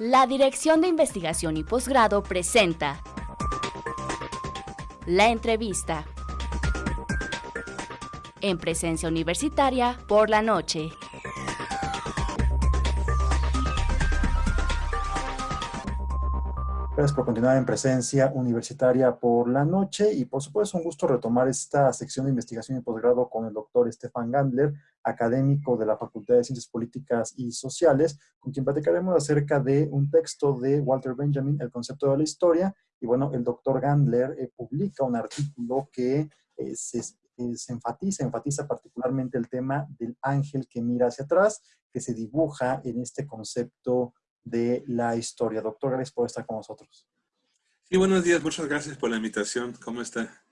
La Dirección de Investigación y Posgrado presenta La entrevista en presencia universitaria por la noche. Gracias por continuar en presencia universitaria por la noche y por supuesto un gusto retomar esta sección de investigación y posgrado con el doctor Estefan Gandler, académico de la Facultad de Ciencias Políticas y Sociales, con quien platicaremos acerca de un texto de Walter Benjamin, El concepto de la historia. Y bueno, el doctor Gandler eh, publica un artículo que eh, se, eh, se enfatiza, enfatiza particularmente el tema del ángel que mira hacia atrás, que se dibuja en este concepto de la historia. Doctor, gracias por estar con nosotros. Sí, buenos días. Muchas gracias por la invitación. ¿Cómo está?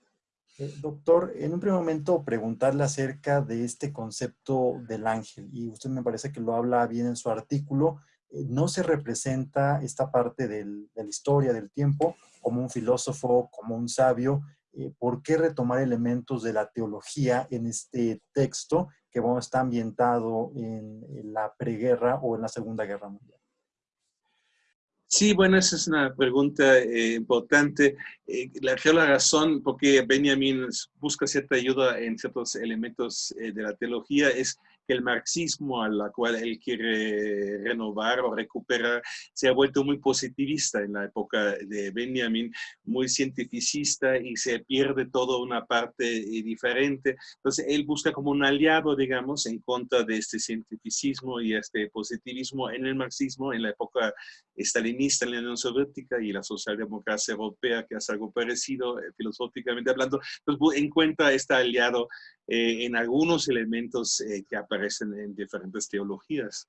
Eh, doctor, en un primer momento preguntarle acerca de este concepto del ángel. Y usted me parece que lo habla bien en su artículo. Eh, no se representa esta parte de la historia, del tiempo, como un filósofo, como un sabio. Eh, ¿Por qué retomar elementos de la teología en este texto que está ambientado en la preguerra o en la Segunda Guerra Mundial? Sí, bueno, esa es una pregunta eh, importante. Eh, la, razón por qué Benjamin busca cierta ayuda en ciertos elementos eh, de la teología es que el marxismo a la cual él quiere renovar o recuperar se ha vuelto muy positivista en la época de Benjamin, muy cientificista y se pierde toda una parte eh, diferente. Entonces él busca como un aliado, digamos, en contra de este cientificismo y este positivismo en el marxismo en la época estalinista en la Unión Soviética y la socialdemocracia europea, que hace algo parecido eh, filosóficamente hablando. Entonces encuentra este aliado eh, en algunos elementos eh, que aparecen en diferentes teologías.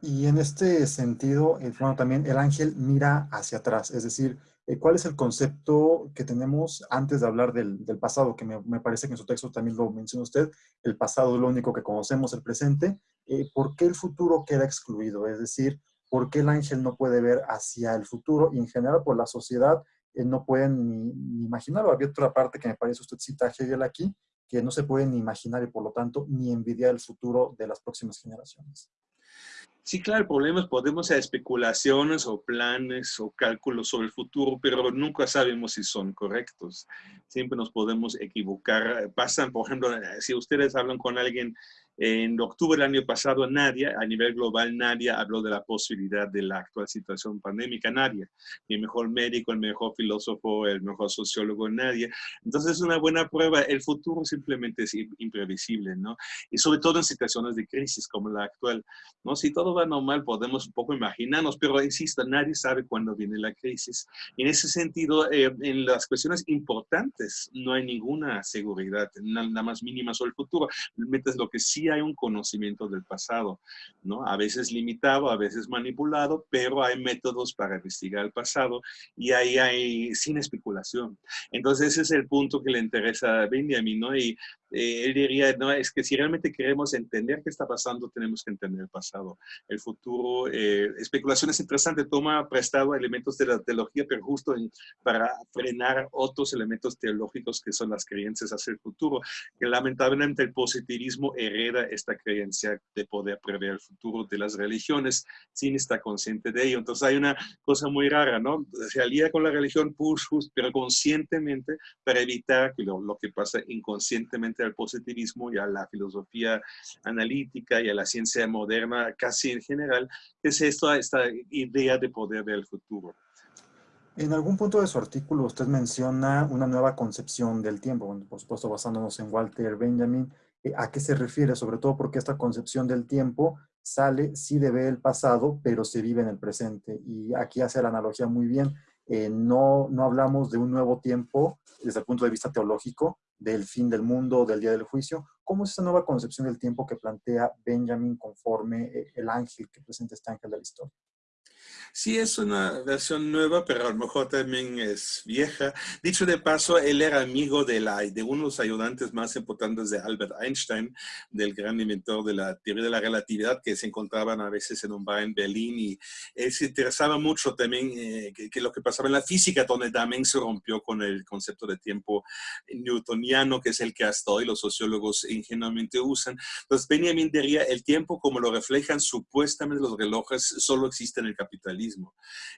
Y en este sentido, eh, bueno, también el ángel mira hacia atrás, es decir, ¿cuál es el concepto que tenemos antes de hablar del, del pasado? Que me, parece que en su texto también lo menciona usted, el pasado es lo único que conocemos, el presente. ¿Por qué el futuro queda excluido? Es decir, ¿por qué el ángel no puede ver hacia el futuro? Y en general, por la sociedad, eh, no pueden ni, ni, imaginarlo. Había otra parte que me parece usted cita Hegel aquí, que no se puede ni imaginar y por lo tanto ni envidiar el futuro de las próximas generaciones. Sí, claro, el problema es podemos hacer especulaciones o planes o cálculos sobre el futuro, pero nunca sabemos si son correctos. Siempre nos podemos equivocar. Pasan, por ejemplo, si ustedes hablan con alguien en octubre del año pasado, nadie, a nivel global, nadie habló de la posibilidad de la actual situación pandémica, nadie. Ni el mejor médico, el mejor filósofo, el mejor sociólogo, nadie. Entonces es una buena prueba. El futuro simplemente es imprevisible, ¿no? Y sobre todo en situaciones de crisis como la actual, ¿no? Si todo va normal, podemos un poco imaginarnos, pero insisto, nadie sabe cuándo viene la crisis. En ese sentido, eh, en las cuestiones importantes, no hay ninguna seguridad, nada más mínima sobre el futuro. Metes lo que sí hay un conocimiento del pasado, ¿no? A veces limitado, a veces manipulado, pero hay métodos para investigar el pasado y ahí hay sin especulación. Entonces ese es el punto que le interesa a Benjamin, ¿no? Y eh, él diría, no, es que si realmente queremos entender qué está pasando, tenemos que entender el pasado, el futuro. Eh, especulación es interesante, toma prestado elementos de la teología, pero justo para frenar otros elementos teológicos que son las creencias hacia el futuro, que lamentablemente el positivismo hereda esta creencia de poder prever el futuro de las religiones sin estar consciente de ello. Entonces hay una cosa muy rara, ¿no? Se alía con la religión, push, pero conscientemente para evitar que lo, lo que pasa inconscientemente al positivismo y a la filosofía analítica y a la ciencia moderna casi en general, es esta, esta idea de poder del futuro. En algún punto de su artículo usted menciona una nueva concepción del tiempo, por supuesto basándonos en Walter Benjamin. Eh, ¿A qué se refiere? Sobre todo porque esta concepción del tiempo sale, sí debe el pasado, pero se vive en el presente. Y aquí hace la analogía muy bien. Eh, no, no hablamos de un nuevo tiempo desde el punto de vista teológico, del fin del mundo, del día del juicio. ¿Cómo es esa nueva concepción del tiempo que plantea Benjamin conforme eh, el ángel que presenta este ángel de la historia? Sí, es una versión nueva, pero a lo mejor también es vieja. Dicho de paso, él era amigo de, la, de uno de los ayudantes más importantes de Albert Einstein, del gran inventor de la teoría de la relatividad, que se encontraban a veces en un bar en Berlín. Y él se interesaba mucho también eh, que, lo que pasaba en la física, donde también se rompió con el concepto de tiempo newtoniano, que es el que hasta hoy los sociólogos ingenuamente usan. Entonces, Benjamin diría, el tiempo como lo reflejan supuestamente los relojes solo existe en el capitalismo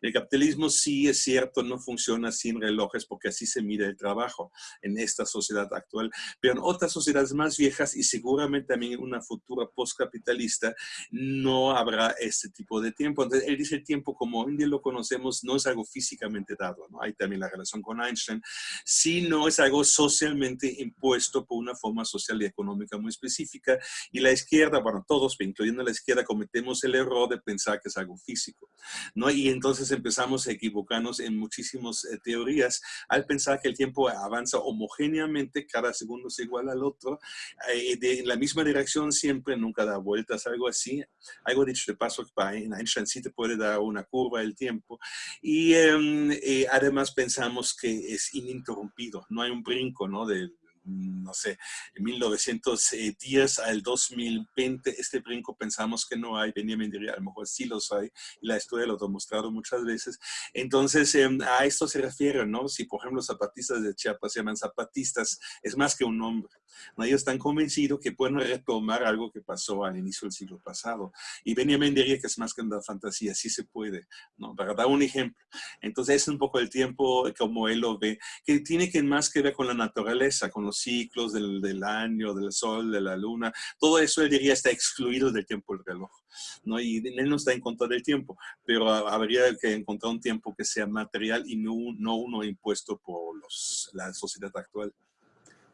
el capitalismo sí es cierto, no funciona sin relojes porque así se mide el trabajo en esta sociedad actual, pero en otras sociedades más viejas y seguramente también en una futura postcapitalista no habrá este tipo de tiempo. Entonces, él dice el tiempo como hoy en día lo conocemos no es algo físicamente dado, ¿no? Hay también la relación con Einstein, sino es algo socialmente impuesto por una forma social y económica muy específica y la izquierda, bueno, todos, incluyendo la izquierda, cometemos el error de pensar que es algo físico. ¿No? Y entonces empezamos a equivocarnos en muchísimas eh, teorías al pensar que el tiempo avanza homogéneamente, cada segundo es igual al otro, eh, de, en la misma dirección siempre, nunca da vueltas, algo así. Algo dicho de paso, en Einstein sí te puede dar una curva el tiempo. Y em, eh, además pensamos que es ininterrumpido, no hay un brinco, ¿no? Del, no sé, en 1910 al 2020, este brinco pensamos que no hay, Benjamin diría, a lo mejor sí los hay, y la historia lo ha demostrado muchas veces. Entonces, em, a esto se refiere, ¿no? Si, por ejemplo, los zapatistas de Chiapas se llaman zapatistas, es más que un nombre. Ellos están convencidos que pueden retomar algo que pasó al inicio del siglo pasado. Y Benjamin diría que es más que una fantasía, sí se puede, ¿no? Para dar un ejemplo. Entonces, es un poco el tiempo como él lo ve, que tiene que más que ver con la naturaleza, con los ciclos del, del, año, del sol, de la luna, todo eso él diría está excluido del tiempo del reloj. ¿no? Y él no está en contra del tiempo, pero habría que encontrar un tiempo que sea material y no, no uno impuesto por los, la sociedad actual.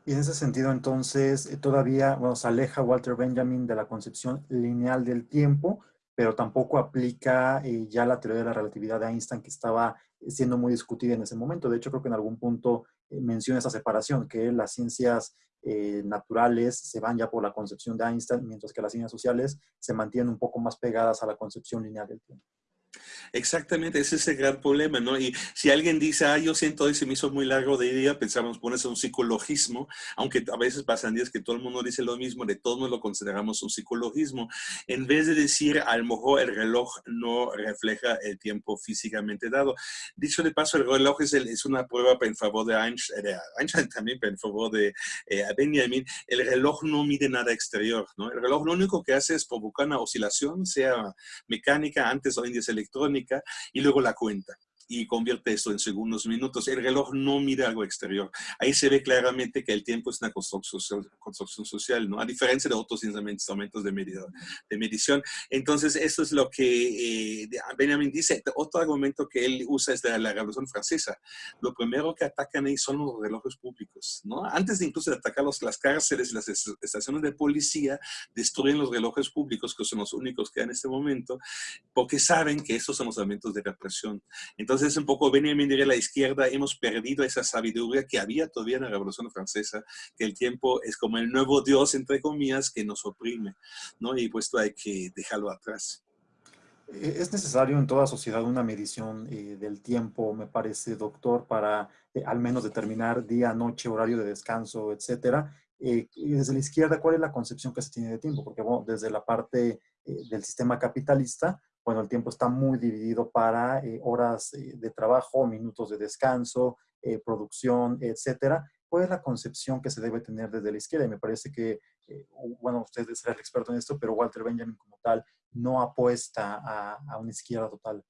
Y en ese sentido, entonces, eh, todavía bueno, se aleja Walter Benjamin de la concepción lineal del tiempo, pero tampoco aplica eh, ya la teoría de la relatividad de Einstein que estaba siendo muy discutida en ese momento. De hecho, creo que en algún punto menciona esa separación, que las ciencias eh, naturales se van ya por la concepción de Einstein, mientras que las ciencias sociales se mantienen un poco más pegadas a la concepción lineal del tiempo. Exactamente, ese es el gran problema, ¿no? Y si alguien dice, ah, yo siento hoy se me hizo muy largo de día, pensamos ponerse un psicologismo, aunque a veces pasan días que todo el mundo dice lo mismo, de todos lo consideramos un psicologismo, en vez de decir, a lo mejor el reloj no refleja el tiempo físicamente dado. Dicho de paso, el reloj es, es una prueba en favor de Einstein, Einstein también, en favor de eh, Benjamin. El reloj no mide nada exterior, ¿no? El reloj lo único que hace es provocar una oscilación, sea mecánica, antes o en electrónica, y luego la cuenta y convierte esto en segundos, minutos. El reloj no mira algo exterior. Ahí se ve claramente que el tiempo es una construcción, social, ¿no? A diferencia de otros instrumentos de, de medición. Entonces, esto es lo que eh, Benjamin dice. Otro argumento que él usa es de la Revolución Francesa. Lo primero que atacan ahí son los relojes públicos, ¿no? Antes de incluso de atacar los, las cárceles y las estaciones de policía, destruyen los relojes públicos, que son los únicos que hay en este momento, porque saben que estos son los elementos de represión. Entonces, es un poco Benjamin diría la izquierda, hemos perdido esa sabiduría que había todavía en la Revolución Francesa, que el tiempo es como el nuevo Dios, entre comillas, que nos oprime, ¿no? Y puesto hay que dejarlo atrás. E, es necesario en toda sociedad una medición eh, del tiempo, me parece, doctor, para eh, al menos determinar día, noche, horario de descanso, etcétera. Eh, desde la izquierda, ¿cuál es la concepción que se tiene de tiempo? Porque bueno, desde la parte del sistema capitalista, bueno, el tiempo está muy dividido para eh, horas eh, de trabajo, minutos de descanso, eh, producción, etcétera. ¿Cuál es la concepción que se debe tener desde la izquierda? Y me parece que, bueno, usted es el experto en esto, pero Walter Benjamin como tal no apuesta a una izquierda total.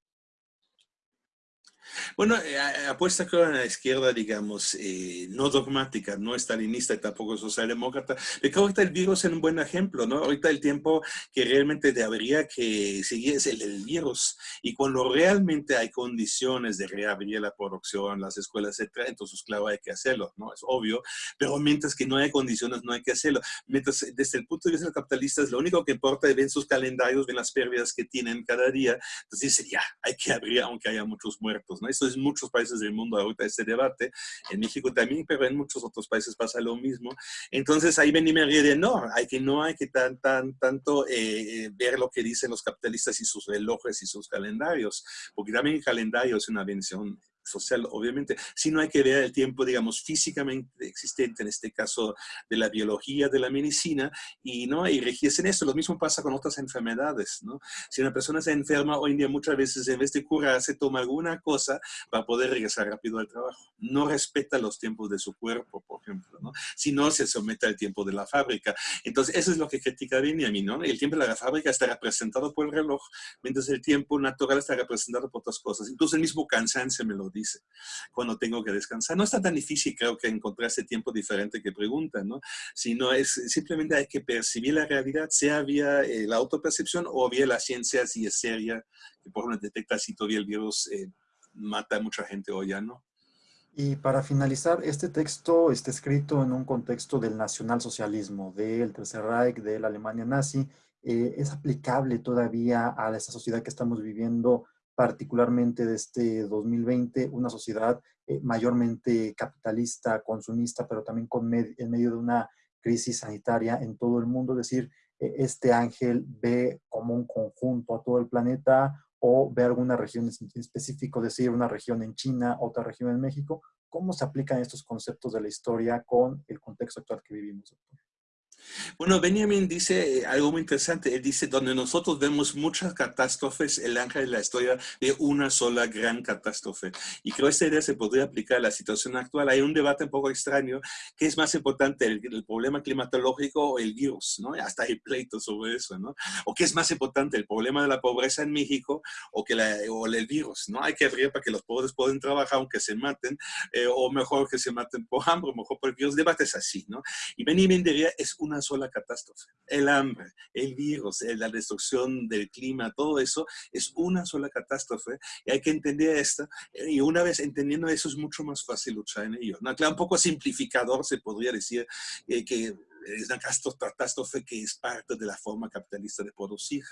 Bueno, eh, apuesta en la izquierda, digamos, eh, no dogmática, no estalinista y tampoco socialdemócrata. Creo que el virus es un buen ejemplo, ¿no? Ahorita el tiempo que realmente debería que seguir es el del virus. Y cuando realmente hay condiciones de reabrir la producción, las escuelas, etcétera, entonces, claro, hay que hacerlo, ¿no? Es obvio. Pero mientras que no hay condiciones, no hay que hacerlo. Mientras, desde el punto de vista de los capitalistas, lo único que importa es ven sus calendarios, ven las pérdidas que tienen cada día. Entonces, dicen, ya, hay que abrir aunque haya muchos muertos muertos, ¿no? Esto es en muchos países del mundo ahorita este debate, en México también, pero en muchos otros países pasa lo mismo. Entonces ahí ven y me ríe no, hay que, no hay que tan, tan, tanto eh, ver lo que dicen los capitalistas y sus relojes y sus calendarios, porque también el calendario es una bendición social, obviamente, sino hay que ver el tiempo, digamos, físicamente existente, en este caso de la biología, de la medicina, y, ¿no? y en esto. Lo mismo pasa con otras enfermedades, ¿no? Si una persona se enferma, hoy en día muchas veces en vez de curarse, toma alguna cosa para poder regresar rápido al trabajo. No respeta los tiempos de su cuerpo, por ejemplo, ¿no? Si no, se somete al tiempo de la fábrica. Entonces, eso es lo que critica Benjamin, ¿no? El tiempo de la fábrica está representado por el reloj, mientras el tiempo natural está representado por otras cosas. Incluso el mismo cansancio me lo dice, cuando tengo que descansar. No está tan difícil, creo que encontrar ese tiempo diferente que preguntan, ¿no? Sino es simplemente hay que percibir la realidad, sea vía eh, la autopercepción o vía la ciencia, si es seria, que por ejemplo detecta si todavía el virus eh, mata a mucha gente o ya no. Y para finalizar, este texto está escrito en un contexto del nacionalsocialismo, del Tercer Reich, de la Alemania nazi. Eh, ¿Es aplicable todavía a esta sociedad que estamos viviendo particularmente de este 2020, una sociedad eh, mayormente capitalista, consumista, pero también en medio de una crisis sanitaria en todo el mundo. Es decir, eh, este ángel ve como un conjunto a todo el planeta o ve alguna región en específico, es decir, una región en China, otra región en México. ¿Cómo se aplican estos conceptos de la historia con el contexto actual que vivimos? Bueno, Benjamin dice eh, algo muy interesante. Él dice, donde nosotros vemos muchas catástrofes, el ángel de la historia de una sola gran catástrofe. Y creo que esta idea se podría aplicar a la situación actual. Hay un debate un poco extraño. ¿Qué es más importante, el, problema climatológico o el virus? ¿no? Hasta hay pleitos sobre eso. ¿no? ¿O qué es más importante, el problema de la pobreza en México o, que la, o el virus? ¿no? Hay que abrir para que los pobres puedan trabajar aunque se maten, eh, o mejor que se maten por hambre, o mejor por el virus. Debates así. ¿no? Y Benjamin diría, es una sola catástrofe. El hambre, el virus, la destrucción del clima, todo eso es una sola catástrofe y hay que entender esto. Y una vez entendiendo eso es mucho más fácil luchar en ello. ¿no? Claro, un poco simplificador se podría decir eh, que es una catástrofe que es parte de la forma capitalista de producir,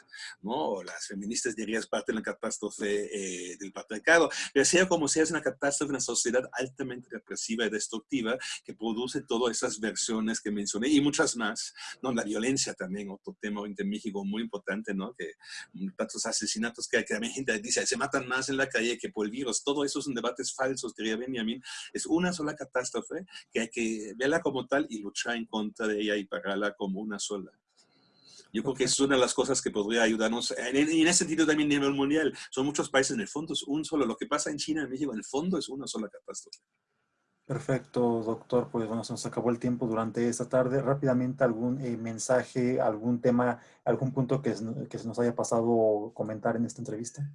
¿no? Las feministas dirían es parte de la catástrofe eh, del patriarcado, pero sea como sea, es una catástrofe, una sociedad altamente represiva y destructiva que produce todas esas versiones que mencioné y muchas más, ¿no? La violencia también, otro tema en México muy importante, ¿no? Que tantos asesinatos que, que también gente dice, se matan más en la calle que por el virus, todo eso son debates falsos, diría Benjamin, es una sola catástrofe que hay que verla como tal y luchar en contra de ella y pagarla como una sola. Yo creo que es una de las cosas que podría ayudarnos, en, en, ese sentido también a nivel mundial. Son muchos países, en el fondo es un solo. Lo que pasa en China, en México, en el fondo es una sola catástrofe. Perfecto, doctor. Pues bueno, se nos acabó el tiempo durante esta tarde. Rápidamente, algún eh, mensaje, algún tema, algún punto que, que se nos haya pasado comentar en esta entrevista.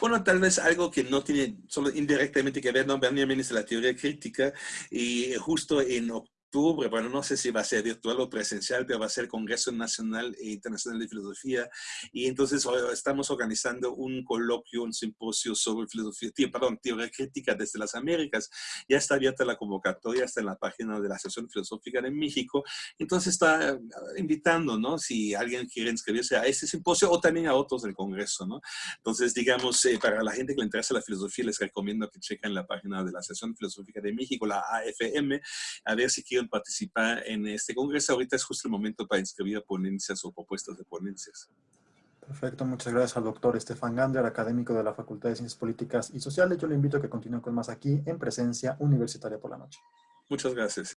Bueno, tal vez algo que no tiene solo indirectamente que ver, no, Benjamin es la teoría crítica y justo en octubre, bueno, no sé si va a ser virtual o presencial, pero va a ser Congreso Nacional e Internacional de Filosofía. Y entonces estamos organizando un coloquio, un simposio sobre filosofía, perdón, teoría crítica desde las Américas. Ya está abierta la convocatoria, está en la página de la Asociación Filosófica de México. Entonces está eh, invitando, ¿no? Si alguien quiere inscribirse a este simposio o también a otros del Congreso, ¿no? Entonces, digamos, eh, para la gente que le interesa la filosofía, les recomiendo que chequen la página de la Asociación Filosófica de México, la AFM, a ver si quieren participar en este congreso, ahorita es justo el momento para inscribir ponencias o propuestas de ponencias. Perfecto, muchas gracias al doctor Estefan Gander, académico de la Facultad de Ciencias Políticas y Sociales. Yo le invito a que continúe con más aquí en presencia universitaria por la noche. Muchas gracias.